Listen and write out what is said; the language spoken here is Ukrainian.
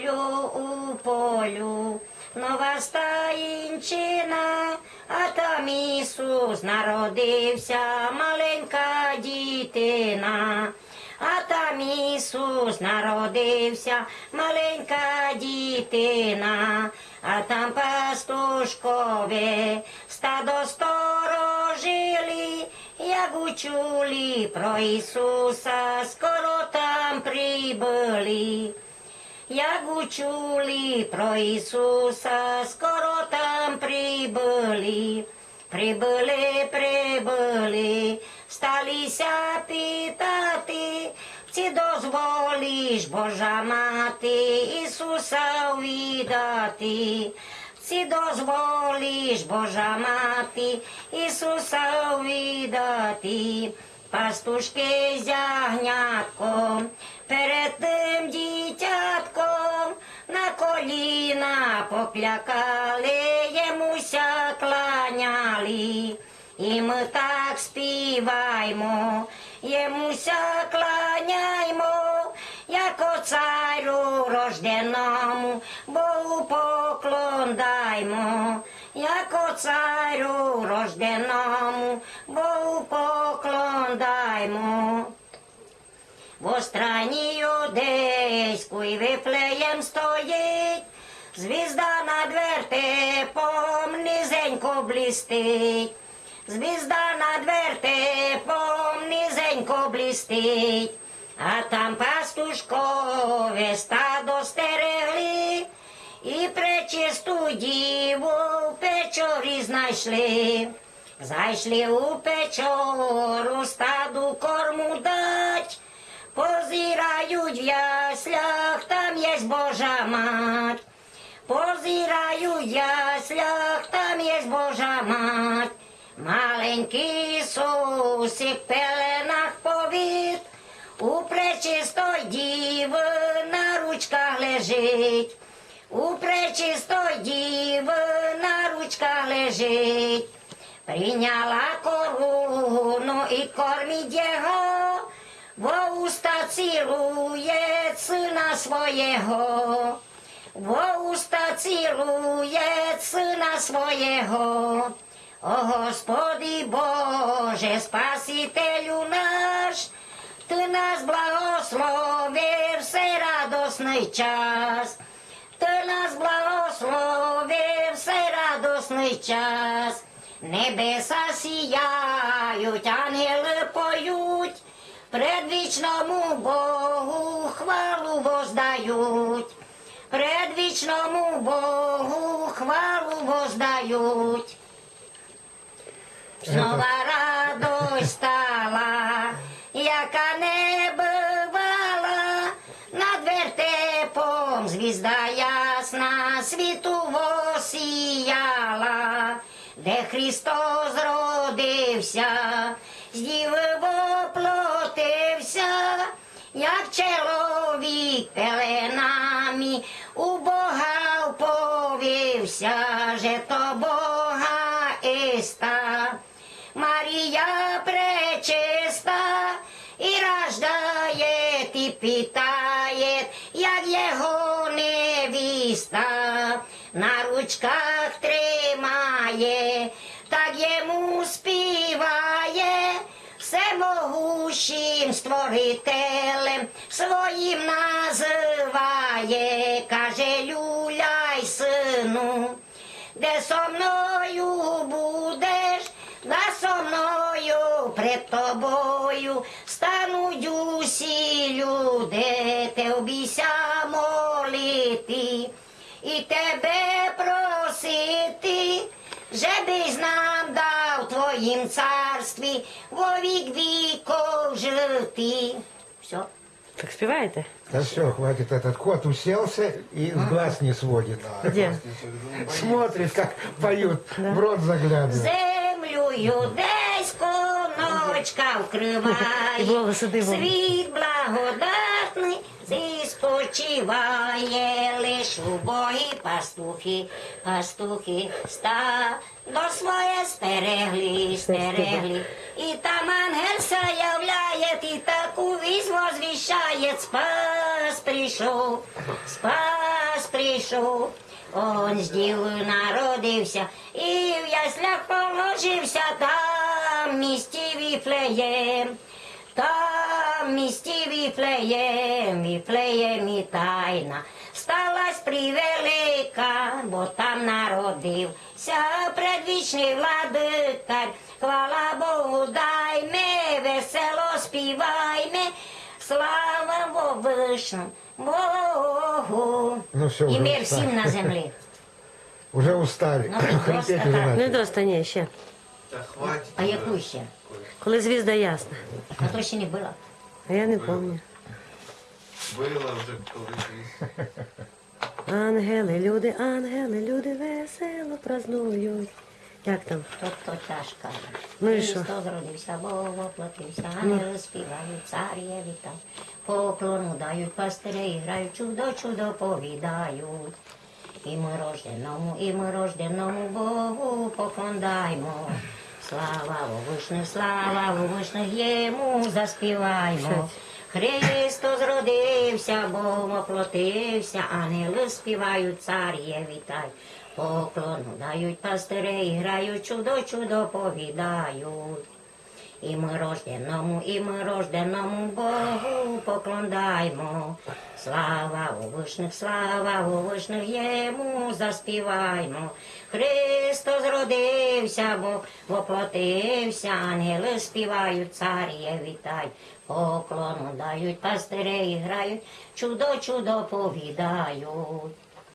полю, у полю, нова стаїнчина, а там Ісус народився, маленька дітина. А там Ісус народився, маленька дітина, а там пастушкове стадо сторожили, як учули про Ісуса, скоро там прибули. Як учули про Ісуса, скоро там прибули. Прибули, прибули, сталися питати, чи дозволиш, Божа мати, Ісуса увідати. Чи дозволиш, Божа мати, Ісуса увідати. Пастушки з ягнятком, перед тим дітятком, на коліна поклякали, йомуся кланяли. І ми так співаймо, йомуся кланяймо, як царю рожденому, Богу поклон даймо, як царю рожденому, Богу поклон даймо. В страні юдейської вифлеєм стоїть, звізда над вертепом низенько блістить, звізда над вертепом низенько блістить, а там пастушкове стадо стерегли, і пречисту діву в печорі знайшли. Зайшли у печору стаду корму дать, позирають в яслях, там є Божа мать. Яслях, там є Божа мать. Маленький Ісусик в пеленах повіт, у пречистой діви на ручках лежить. У пречистой діви на ручках лежить. Прийняла корону і кормить його, во уста цілує сина свого, во уста сина свого. О Господи Боже, Спасителю наш, Ти нас благословив все радосний час. Ти нас благословив все радосний час. Небеса сіяють, ангели поють, предвічному Богу хвалу воздають, предвічному Богу хвалу воздають. Снова радость стала, яка не бувала, над вертепом звізда ясна світу восіяла, де Христос родився, з діви воплотився, як чоловік пеленами вповівся, же то Бога іста. Марія пречиста і рождає, і питає, як його невіста на ручках тримає, так йому співає, всемогущим створителем своїм називає, каже люляй сину, де со мною будеш, да со мною пред тобою стануть усі люди, те обійся молити і тебе просити, жебись нам дав твоїм царстві во вік віков жити. Все. Так співаєте? Да все, хватит. Этот кот уселся и с глаз не сводит. Де? Смотрит, как поют, в рот заглядывает. Землю юдейську ночка І вкриває, благосиди вам. світ благодатний зі спочиває, лиш убогі пастухи, пастухи ста до своє стерегли, стерегли. І там ангел являє, і таку вість возвіщає, спас прийшов, спас прийшов. Он з дівою народився, і в яслях положився там місті Віфлеєм. Там місті Віфлеєм, Віфлеємі тайна. Сталась превелика, бо там народився предвічний владикар. Хвала Богу, дайме, весело співайме, слава Вовишну Богу. Ну, всё, І мир всім на землі. Уже устали. Ну, просто Хрипеть так. Не начали. доста, ще. Та хватить. А яку ще? Коли звізда ясна. А то ще не було. А я не пам'ятаю. Била вже колись. Ангели, люди, ангели, люди весело празнують. Як там? То, то тяжко. Ну і що? Христос родився, Бог воплотився, ангели співають, царє вітають. Поклону дають, пастирі грають, чудо, чудо повідають. І ми рожденому, і ми рожденому Богу поклондаймо. Слава Вовишних, слава Вовишних йому заспіваймо. Христос родився, Бог оплотився, ангели співають, царє вітай. Поклону дають пастири, і грають, чудо, чудо повідають. І ми рожденому, і ми рожденому Богу поклондаймо. Слава у вишних, слава у вишних йому заспіваймо. Христос родився, Бог воплотився, ангели співають, царє вітай. Поклону дають, пастирі грають, чудо, чудо повідають.